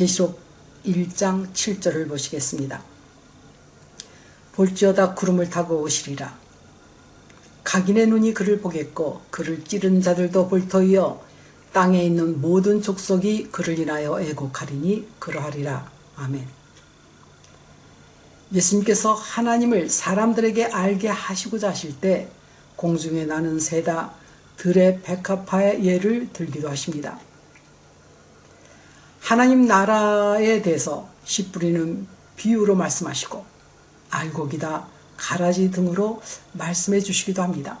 계시록 1장 7절을 보시겠습니다. 볼지어다 구름을 타고 오시리라. 각인의 눈이 그를 보겠고 그를 찌른 자들도 볼터이어 땅에 있는 모든 족속이 그를 인하여 애곡하리니 그러하리라. 아멘. 예수님께서 하나님을 사람들에게 알게 하시고자 하실 때 공중에 나는 새다 들의 백합화의 예를 들기도 하십니다. 하나님 나라에 대해서 씨 뿌리는 비유로 말씀하시고 알곡이다 가라지 등으로 말씀해 주시기도 합니다.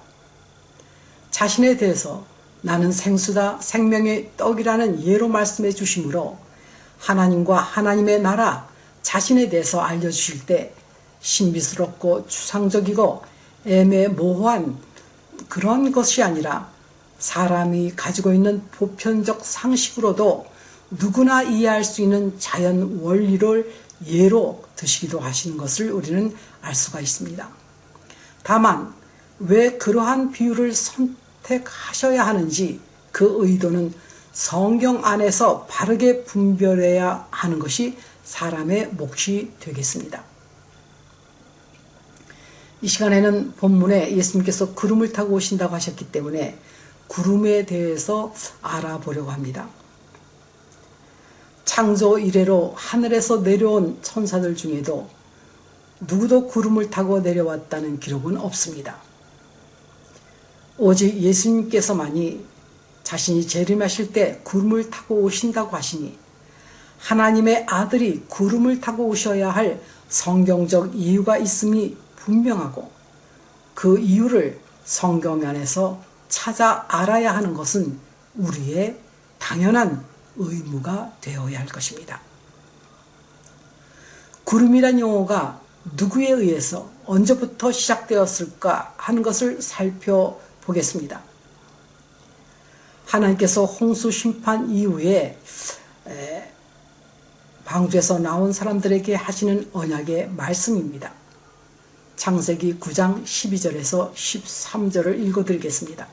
자신에 대해서 나는 생수다 생명의 떡이라는 예로 말씀해 주시므로 하나님과 하나님의 나라 자신에 대해서 알려주실 때 신비스럽고 추상적이고 애매모호한 그런 것이 아니라 사람이 가지고 있는 보편적 상식으로도 누구나 이해할 수 있는 자연 원리를 예로 드시기도 하시는 것을 우리는 알 수가 있습니다. 다만 왜 그러한 비유를 선택하셔야 하는지 그 의도는 성경 안에서 바르게 분별해야 하는 것이 사람의 몫이 되겠습니다. 이 시간에는 본문에 예수님께서 구름을 타고 오신다고 하셨기 때문에 구름에 대해서 알아보려고 합니다. 창조 이래로 하늘에서 내려온 천사들 중에도 누구도 구름을 타고 내려왔다는 기록은 없습니다. 오직 예수님께서만이 자신이 재림하실 때 구름을 타고 오신다고 하시니 하나님의 아들이 구름을 타고 오셔야 할 성경적 이유가 있음이 분명하고 그 이유를 성경 안에서 찾아 알아야 하는 것은 우리의 당연한 의무가 되어야 할 것입니다. 구름이란 용어가 누구에 의해서 언제부터 시작되었을까 하는 것을 살펴보겠습니다. 하나님께서 홍수 심판 이후에 방주에서 나온 사람들에게 하시는 언약의 말씀입니다. 창세기 9장 12절에서 13절을 읽어드리겠습니다.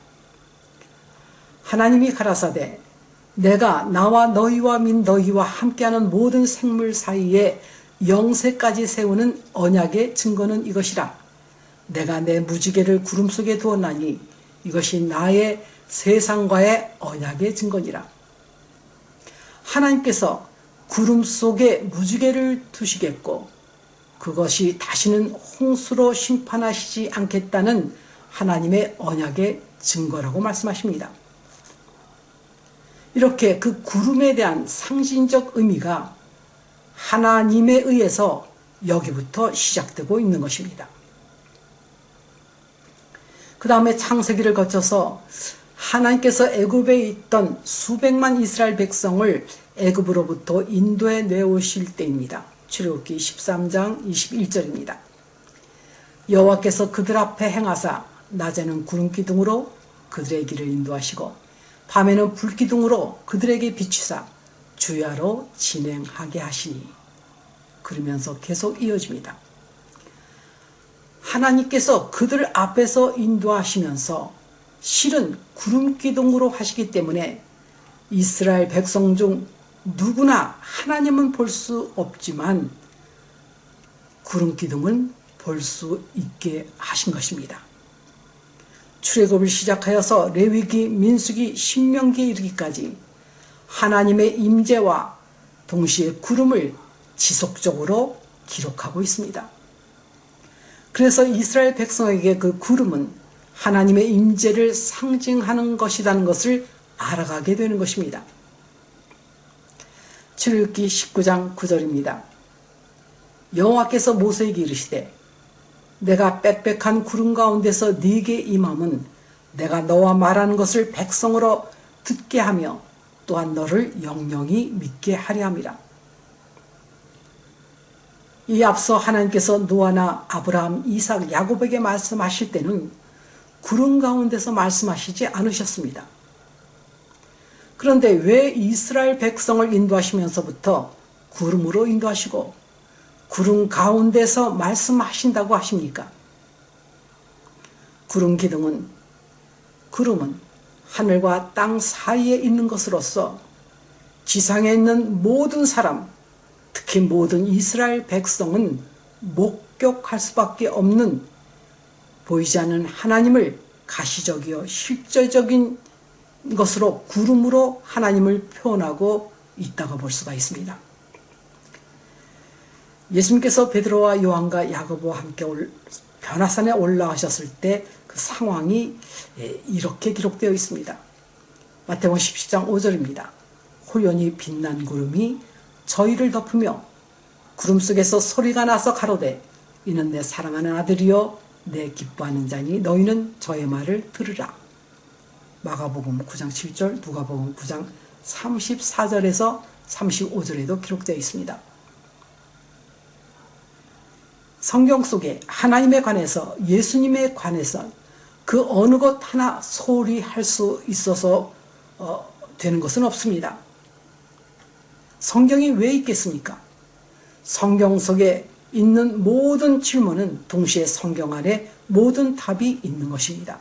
하나님이 가라사대 내가 나와 너희와 민 너희와 함께하는 모든 생물 사이에 영세까지 세우는 언약의 증거는 이것이라. 내가 내 무지개를 구름 속에 두었나니 이것이 나의 세상과의 언약의 증거니라. 하나님께서 구름 속에 무지개를 두시겠고 그것이 다시는 홍수로 심판하시지 않겠다는 하나님의 언약의 증거라고 말씀하십니다. 이렇게 그 구름에 대한 상징적 의미가 하나님에 의해서 여기부터 시작되고 있는 것입니다. 그 다음에 창세기를 거쳐서 하나님께서 애굽에 있던 수백만 이스라엘 백성을 애굽으로부터 인도에 내오실 때입니다. 출애굽기 13장 21절입니다. 여호와께서 그들 앞에 행하사 낮에는 구름 기둥으로 그들의 길을 인도하시고 밤에는 불기둥으로 그들에게 비추사 주야로 진행하게 하시니 그러면서 계속 이어집니다. 하나님께서 그들 앞에서 인도하시면서 실은 구름기둥으로 하시기 때문에 이스라엘 백성 중 누구나 하나님은 볼 수 없지만 구름기둥은 볼 수 있게 하신 것입니다. 출애굽을 시작하여서 레위기, 민수기, 신명기에 이르기까지 하나님의 임재와 동시에 구름을 지속적으로 기록하고 있습니다. 그래서 이스라엘 백성에게 그 구름은 하나님의 임재를 상징하는 것이라는 것을 알아가게 되는 것입니다. 출애굽기 19장 9절입니다. 여호와께서 모세에게 이르시되 내가 빽빽한 구름 가운데서 네게 임함은 내가 너와 말하는 것을 백성으로 듣게 하며 또한 너를 영영히 믿게 하려 함이라. 이 앞서 하나님께서 노아나 아브라함, 이삭, 야곱에게 말씀하실 때는 구름 가운데서 말씀하시지 않으셨습니다. 그런데 왜 이스라엘 백성을 인도하시면서부터 구름으로 인도하시고 구름 가운데서 말씀하신다고 하십니까? 구름 기둥은 구름은 하늘과 땅 사이에 있는 것으로서 지상에 있는 모든 사람, 특히 모든 이스라엘 백성은 목격할 수밖에 없는 보이지 않는 하나님을 가시적이요 실제적인 것으로 구름으로 하나님을 표현하고 있다고 볼 수가 있습니다. 예수님께서 베드로와 요한과 야고보와 함께 변화산에 올라가셨을 때 그 상황이 예, 이렇게 기록되어 있습니다. 마태복음 17장 5절입니다. 호연히 빛난 구름이 저희를 덮으며 구름 속에서 소리가 나서 가로되 이는 내 사랑하는 아들이요 내 기뻐하는 자니 너희는 저의 말을 들으라. 마가복음 9장 7절 누가복음 9장 34절에서 35절에도 기록되어 있습니다. 성경 속에 하나님에 관해서 예수님에 관해서 그 어느 것 하나 소홀히 할 수 있어서 어, 되는 것은 없습니다. 성경이 왜 있겠습니까? 성경 속에 있는 모든 질문은 동시에 성경 안에 모든 답이 있는 것입니다.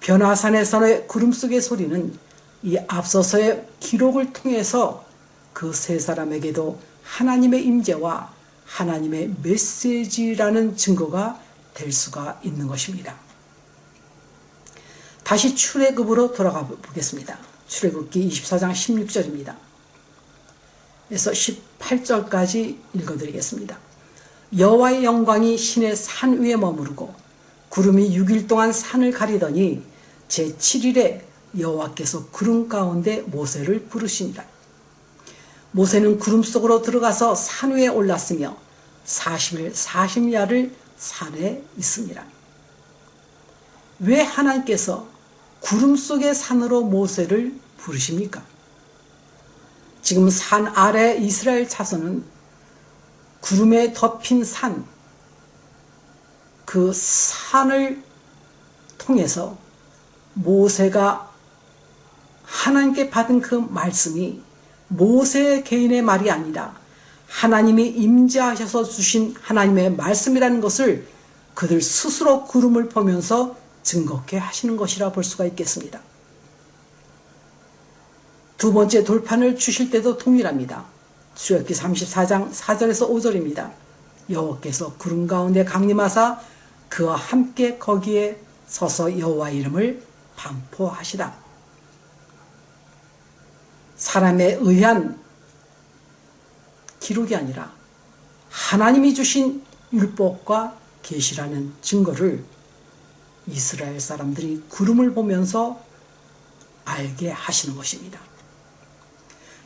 변화산에서의 구름 속의 소리는 이 앞서서의 기록을 통해서 그 세 사람에게도 하나님의 임재와 하나님의 메시지라는 증거가 될 수가 있는 것입니다. 다시 출애굽으로 돌아가 보겠습니다. 출애굽기 24장 16절입니다. 그래서 18절까지 읽어드리겠습니다. 여호와의 영광이 신의 산 위에 머무르고 구름이 6일 동안 산을 가리더니 제7일에 여호와께서 구름 가운데 모세를 부르신다. 모세는 구름 속으로 들어가서 산 위에 올랐으며 40일 40야를 산에 있습니다. 왜 하나님께서 구름 속의 산으로 모세를 부르십니까? 지금 산 아래 이스라엘 자손은 구름에 덮인 산, 그 산을 통해서 모세가 하나님께 받은 그 말씀이 모세 개인의 말이 아니라 하나님이 임재하셔서 주신 하나님의 말씀이라는 것을 그들 스스로 구름을 보면서 증거케 하시는 것이라 볼 수가 있겠습니다. 두 번째 돌판을 주실 때도 동일합니다. 수역기 34장 4절에서 5절입니다. 여호와께서 구름 가운데 강림하사 그와 함께 거기에 서서 여호와 이름을 반포하시다. 사람에 의한 기록이 아니라 하나님이 주신 율법과 계시라는 증거를 이스라엘 사람들이 구름을 보면서 알게 하시는 것입니다.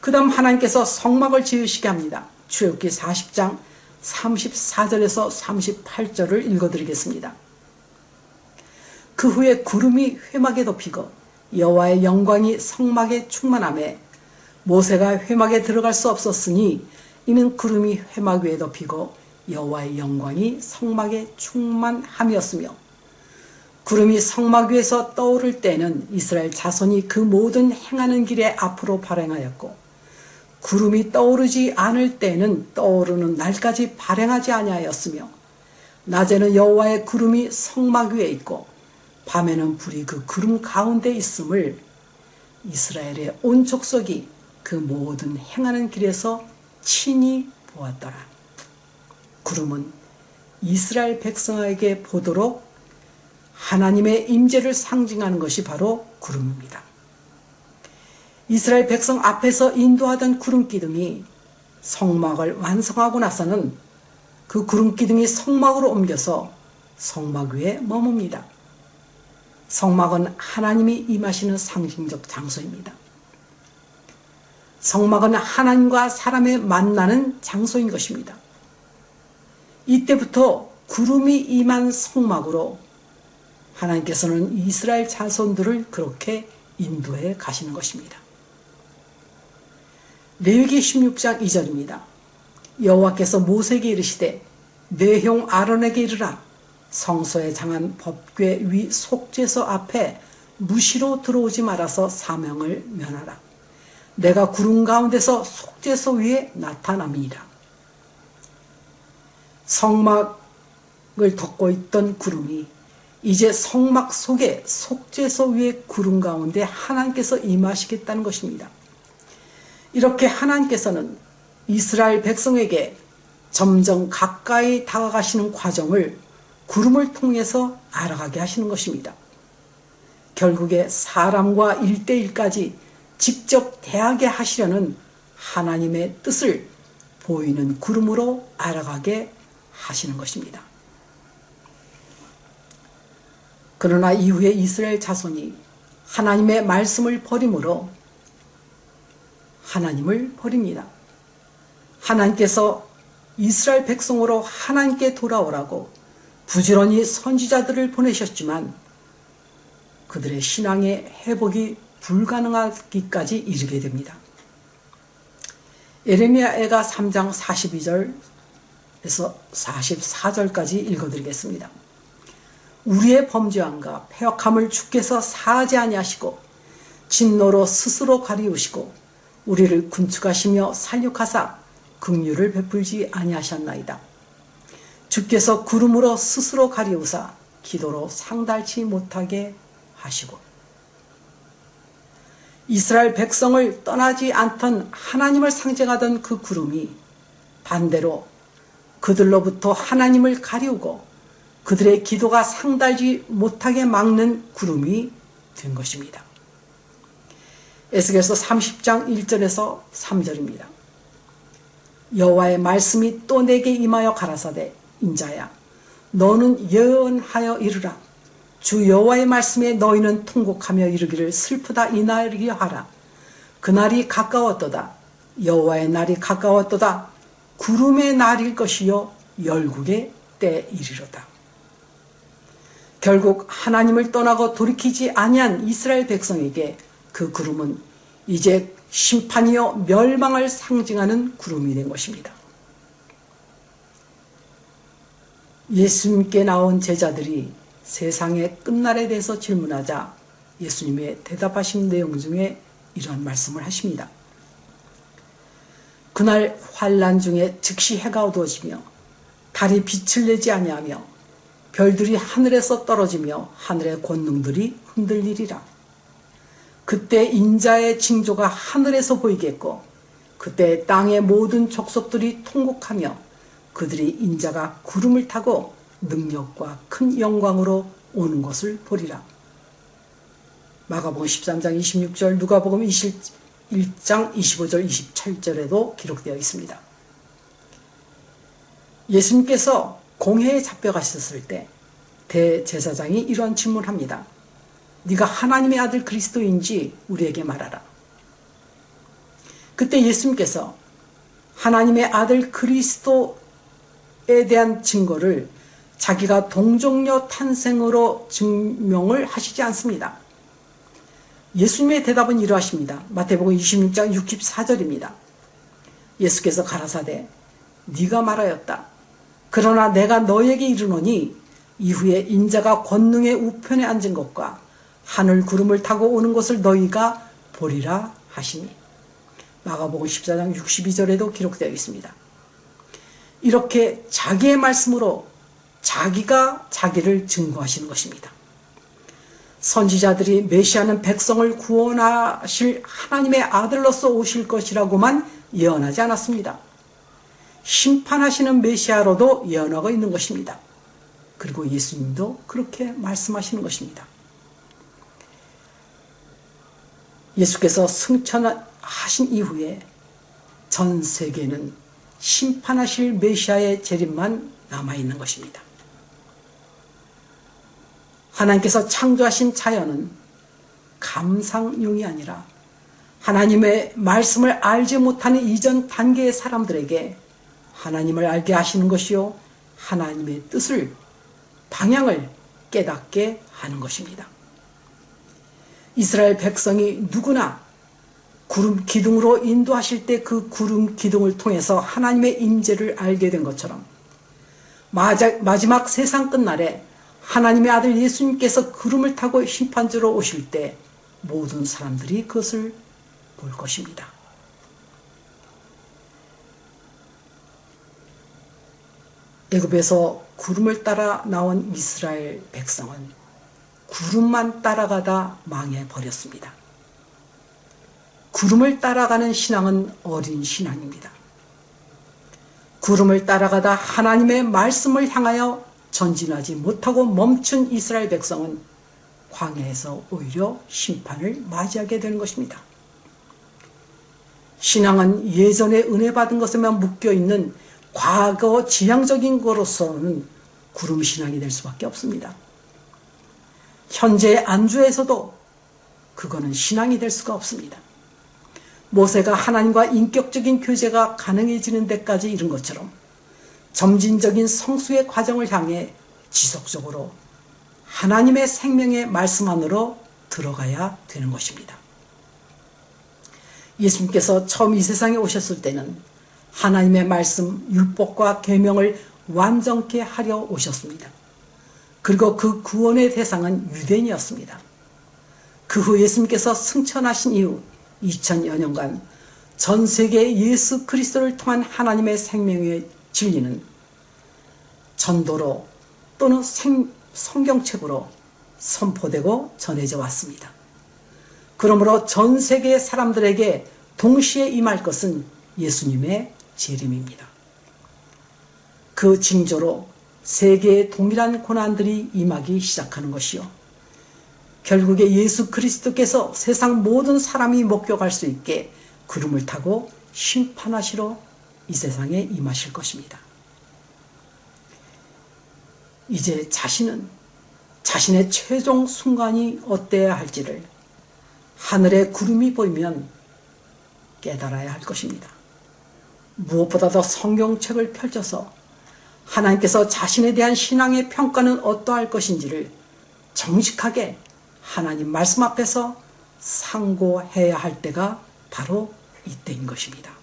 그 다음 하나님께서 성막을 지으시게 합니다. 출애굽기 40장 34절에서 38절을 읽어드리겠습니다. 그 후에 구름이 회막에 덮이고 여호와의 영광이 성막에 충만함에 모세가 회막에 들어갈 수 없었으니 이는 구름이 회막 위에 덮이고 여호와의 영광이 성막에 충만함이었으며 구름이 성막 위에서 떠오를 때는 이스라엘 자손이 그 모든 행하는 길에 앞으로 발행하였고 구름이 떠오르지 않을 때는 떠오르는 날까지 발행하지 아니하였으며 낮에는 여호와의 구름이 성막 위에 있고 밤에는 불이 그 구름 가운데 있음을 이스라엘의 온 족속이 그 모든 행하는 길에서 친히 보았더라. 구름은 이스라엘 백성에게 보도록 하나님의 임재를 상징하는 것이 바로 구름입니다. 이스라엘 백성 앞에서 인도하던 구름 기둥이 성막을 완성하고 나서는 그 구름 기둥이 성막으로 옮겨서 성막 위에 머뭅니다. 성막은 하나님이 임하시는 상징적 장소입니다. 성막은 하나님과 사람의 만나는 장소인 것입니다. 이때부터 구름이 임한 성막으로 하나님께서는 이스라엘 자손들을 그렇게 인도해 가시는 것입니다. 레위기 16장 2절입니다. 여호와께서 모세에게 이르시되 내 형 아론에게 이르라 성소에 장한 법궤 위 속죄서 앞에 무시로 들어오지 말아서 사명을 면하라. 내가 구름 가운데서 속죄소 위에 나타남이라. 성막을 덮고 있던 구름이 이제 성막 속에 속죄소 위에 구름 가운데 하나님께서 임하시겠다는 것입니다. 이렇게 하나님께서는 이스라엘 백성에게 점점 가까이 다가가시는 과정을 구름을 통해서 알아가게 하시는 것입니다. 결국에 사람과 일대일까지 직접 대하게 하시려는 하나님의 뜻을 보이는 구름으로 알아가게 하시는 것입니다. 그러나 이후에 이스라엘 자손이 하나님의 말씀을 버림으로 하나님을 버립니다. 하나님께서 이스라엘 백성으로 하나님께 돌아오라고 부지런히 선지자들을 보내셨지만 그들의 신앙의 회복이 불가능하기까지 이르게 됩니다. 에레미야애가 3장 42절에서 44절까지 읽어드리겠습니다. 우리의 범죄함과 폐역함을 주께서 아니하시고 진노로 스스로 가리우시고 우리를 군축하시며 살육하사 긍휼을 베풀지 아니하셨나이다. 주께서 구름으로 스스로 가리우사 기도로 상달치 못하게 하시고 이스라엘 백성을 떠나지 않던 하나님을 상징하던 그 구름이 반대로 그들로부터 하나님을 가리우고 그들의 기도가 상달지 못하게 막는 구름이 된 것입니다. 에스겔서 30장 1절에서 3절입니다. 여호와의 말씀이 또 내게 임하여 가라사대 인자야 너는 예언하여 이르라 주 여호와의 말씀에 너희는 통곡하며 이르기를 슬프다 이 날이여 하라. 그날이 가까웠도다. 여호와의 날이 가까웠도다. 구름의 날일 것이요 열국의 때이리로다. 결국 하나님을 떠나고 돌이키지 아니한 이스라엘 백성에게 그 구름은 이제 심판이요 멸망을 상징하는 구름이 된 것입니다. 예수님께 나온 제자들이 세상의 끝날에 대해서 질문하자 예수님의 대답하신 내용 중에 이런 말씀을 하십니다. 그날 환란 중에 즉시 해가 어두워지며 달이 빛을 내지 아니하며 별들이 하늘에서 떨어지며 하늘의 권능들이 흔들리리라. 그때 인자의 징조가 하늘에서 보이겠고 그때 땅의 모든 족속들이 통곡하며 그들이 인자가 구름을 타고 능력과 큰 영광으로 오는 것을 보리라. 마가복음 13장 26절 누가복음 21장 25절 27절에도 기록되어 있습니다. 예수님께서 공회에 잡혀가셨을 때 대제사장이 이런 질문합니다. 네가 하나님의 아들 그리스도인지 우리에게 말하라. 그때 예수님께서 하나님의 아들 그리스도에 대한 증거를 자기가 동정녀 탄생으로 증명을 하시지 않습니다. 예수님의 대답은 이러하십니다. 마태복음 26장 64절입니다. 예수께서 가라사대 네가 말하였다. 그러나 내가 너에게 이르노니 이후에 인자가 권능의 우편에 앉은 것과 하늘 구름을 타고 오는 것을 너희가 보리라 하시니 마가복음 14장 62절에도 기록되어 있습니다. 이렇게 자기의 말씀으로 자기가 자기를 증거하시는 것입니다. 선지자들이 메시아는 백성을 구원하실 하나님의 아들로서 오실 것이라고만 예언하지 않았습니다. 심판하시는 메시아로도 예언하고 있는 것입니다. 그리고 예수님도 그렇게 말씀하시는 것입니다. 예수께서 승천하신 이후에 전 세계는 심판하실 메시아의 재림만 남아있는 것입니다. 하나님께서 창조하신 자연은 감상용이 아니라 하나님의 말씀을 알지 못하는 이전 단계의 사람들에게 하나님을 알게 하시는 것이요 하나님의 뜻을 방향을 깨닫게 하는 것입니다. 이스라엘 백성이 누구나 구름 기둥으로 인도하실 때 그 구름 기둥을 통해서 하나님의 임재를 알게 된 것처럼 마지막 세상 끝날에 하나님의 아들 예수님께서 구름을 타고 심판주로 오실 때 모든 사람들이 그것을 볼 것입니다. 애굽에서 구름을 따라 나온 이스라엘 백성은 구름만 따라가다 망해버렸습니다. 구름을 따라가는 신앙은 어린 신앙입니다. 구름을 따라가다 하나님의 말씀을 향하여 전진하지 못하고 멈춘 이스라엘 백성은 광야에서 오히려 심판을 맞이하게 되는 것입니다. 신앙은 예전에 은혜 받은 것에만 묶여 있는 과거 지향적인 거로서는 구름 신앙이 될 수밖에 없습니다. 현재 안주에서도 그거는 신앙이 될 수가 없습니다. 모세가 하나님과 인격적인 교제가 가능해지는 데까지 이른 것처럼 점진적인 성수의 과정을 향해 지속적으로 하나님의 생명의 말씀 안으로 들어가야 되는 것입니다. 예수님께서 처음 이 세상에 오셨을 때는 하나님의 말씀, 율법과 계명을 완전케 하려 오셨습니다. 그리고 그 구원의 대상은 유대인이었습니다. 그 후 예수님께서 승천하신 이후 2000여 년간 전 세계 예수 그리스도를 통한 하나님의 생명의 진리는 전도로 또는 생, 성경책으로 선포되고 전해져 왔습니다. 그러므로 전 세계 사람들에게 동시에 임할 것은 예수님의 재림입니다. 그 징조로 세계의 동일한 고난들이 임하기 시작하는 것이요. 결국에 예수 그리스도께서 세상 모든 사람이 목격할 수 있게 구름을 타고 심판하시러 이 세상에 임하실 것입니다. 이제 자신은 자신의 최종 순간이 어때야 할지를 하늘에 구름이 보이면 깨달아야 할 것입니다. 무엇보다도 성경책을 펼쳐서 하나님께서 자신에 대한 신앙의 평가는 어떠할 것인지를 정직하게 하나님 말씀 앞에서 상고해야 할 때가 바로 이때인 것입니다.